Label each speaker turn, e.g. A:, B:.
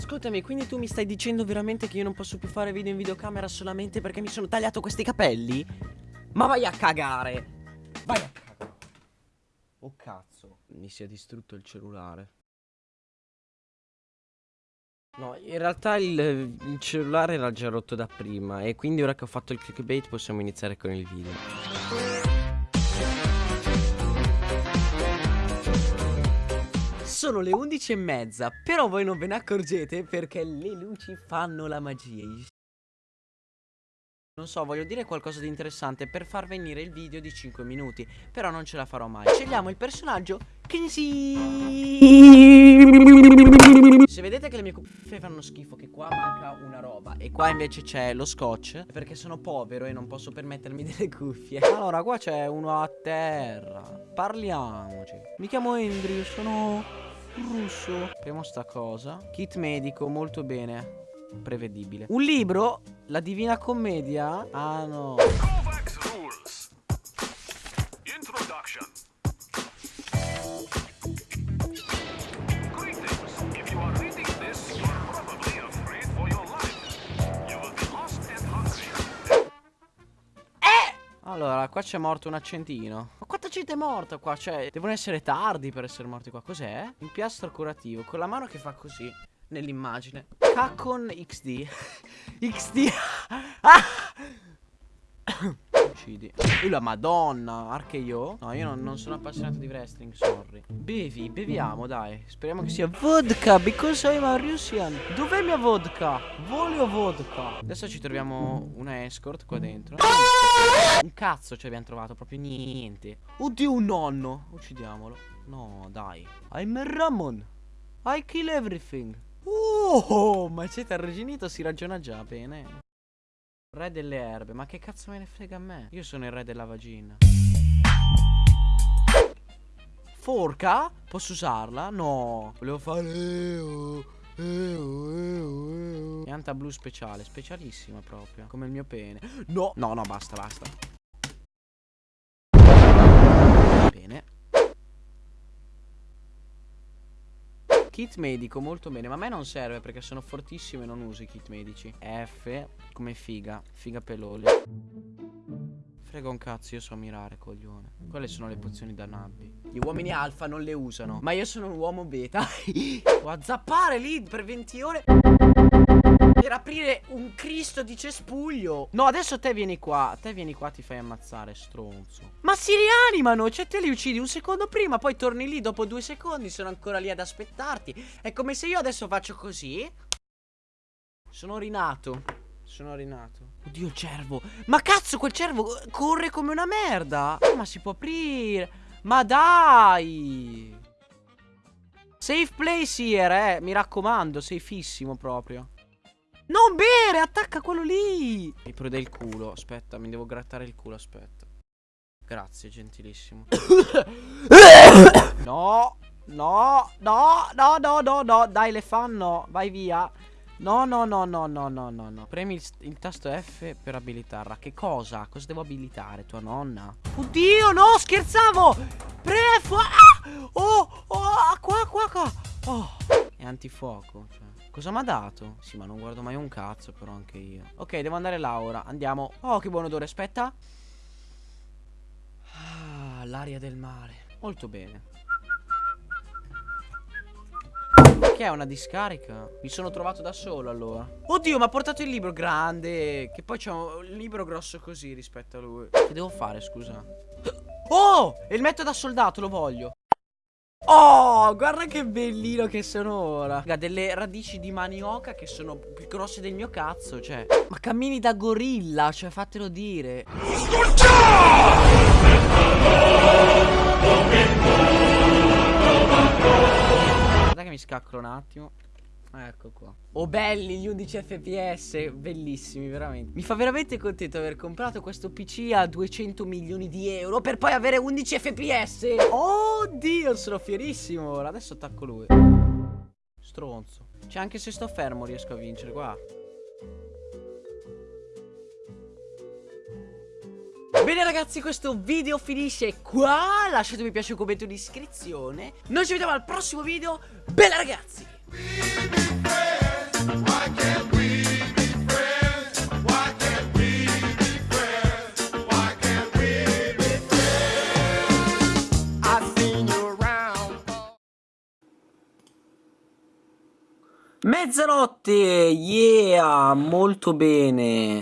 A: Ascoltami, quindi tu mi stai dicendo veramente che io non posso più fare video in videocamera solamente perché mi sono tagliato questi capelli? Ma vai a cagare! Vai a cagare! Oh cazzo, mi si è distrutto il cellulare. No, in realtà il, il, cellulare era già rotto da prima e quindi ora che ho fatto il clickbait possiamo iniziare con il video. Sono le 11 e mezza, però voi non ve ne accorgete perché le luci fanno la magia. Non so, voglio dire qualcosa di interessante per far venire il video di 5 minuti, però non ce la farò mai. Scegliamo il personaggio Kinsey. Se vedete che le mie cuffie fanno schifo, che qua manca una roba e qua invece c'è lo scotch, perché sono povero e non posso permettermi delle cuffie. Allora, qua c'è uno a terra. Parliamoci. Mi chiamo Andrew, sono russo. Apriamo sta cosa. Kit medico, molto bene prevedibile. Un libro? La Divina Commedia? Ah no. Allora, qua c'è morto un accentino. Ma quanta gente è morta qua? Cioè, devono essere tardi per essere morti qua. Cos'è? Un piastro curativo con la mano che fa così nell'immagine. Cacon XD. XD. ah! Uccidi. Uh, la madonna, anche io? No, io non, non, sono appassionato di wrestling, sorry. Bevi, beviamo, dai. Speriamo che sia vodka, because I'm a Russian. Dov'è mia vodka? Voglio vodka. Adesso ci troviamo una escort qua dentro. Un cazzo ci abbiamo trovato, proprio niente. Oddio, un nonno. Uccidiamolo. No, dai. I'm Ramon. I kill everything. Oh, ma siete arrugginito, si ragiona già bene. Re delle erbe, ma che cazzo me ne frega a me? Io sono il re della vagina. Forca? Posso usarla? No. Volevo fare... Pianta blu speciale, specialissima proprio. Come il mio pene. No, no, no, basta, basta. Bene. Kit medico, molto bene. Ma a me non serve perché sono fortissimo e non uso i kit medici. F come figa. Figa peloli. Frega un cazzo, io so mirare, coglione. Quelle sono le pozioni da nabbi. Gli uomini alfa non le usano. Ma io sono un uomo beta. Devo zappare lì per 20 ore. Per aprire un Cristo di cespuglio. No adesso te vieni qua. Te vieni qua ti fai ammazzare stronzo. Ma si rianimano Cioè te li uccidi un secondo prima Poi torni lì dopo due secondi Sono ancora lì ad aspettarti. È come se io adesso faccio così. Sono rinato. Sono rinato. Oddio il cervo. Ma cazzo quel cervo corre come una merda. Ma si può aprire. Ma dai. Safe place here eh. Mi raccomando Safissimo proprio non bere, attacca quello lì. Mi prode il culo. Aspetta, mi devo grattare il culo, aspetta. Grazie, gentilissimo. no, no, no, no, no, no, no. Dai, le fanno. Vai via. No, no, no, no, no, no, no, no. Premi il, il, tasto F per abilitarla. Che cosa? Cosa devo abilitare? Tua nonna? Oddio, no, scherzavo! Prefo! Ah! Oh, oh, qua, qua, qua. Oh. È antifuoco, cioè. Cosa mi ha dato? Sì, ma non guardo mai un cazzo, però anche io. Ok, devo andare là ora. Andiamo. Oh, che buon odore. Aspetta. Ah, l'aria del mare. Molto bene. Che è una discarica? Mi sono trovato da solo allora. Oddio, mi ha portato il libro grande. Che poi c'è un libro grosso così rispetto a lui. Che devo fare, scusa? Oh! Il metodo da soldato, lo voglio. Oh, guarda che bellino che sono ora. Ha delle radici di manioca che sono più grosse del mio cazzo, cioè. Ma cammini da gorilla, cioè fatelo dire. Guarda che mi scaccolo un attimo. Ecco qua. Oh belli gli 11 fps, bellissimi veramente. Mi fa veramente contento aver comprato questo PC a 200 milioni di euro per poi avere 11 fps. Oddio, sono fierissimo ora. Adesso attacco lui. Stronzo. Cioè anche se sto fermo riesco a vincere, qua. Bene ragazzi questo video finisce qua Lasciate mi piace, un commento e un'iscrizione Noi ci vediamo al prossimo video Bella ragazzi Mezzanotte, yeah, molto bene.